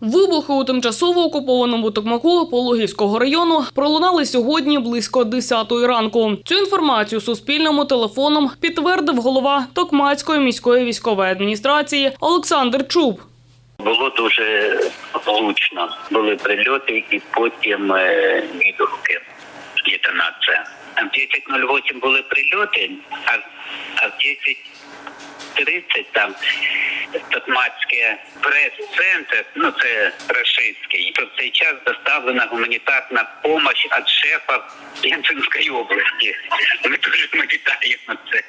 Вибухи у тимчасово окупованому Токмаку Пологівського району пролунали сьогодні близько 10 ранку. Цю інформацію Суспільному телефоном підтвердив голова Токмацької міської військової адміністрації Олександр Чуб. Було дуже влучно. Були прильоти і потім е, відгуки, детонація. А в 10.08 були прильоти, а в 10.30 там Токмацький прес-центр, ну це рашистський, то в цей час доставлена гуманітарна допомога від шефа Пензенської області. Ми дуже ми вітаємо це.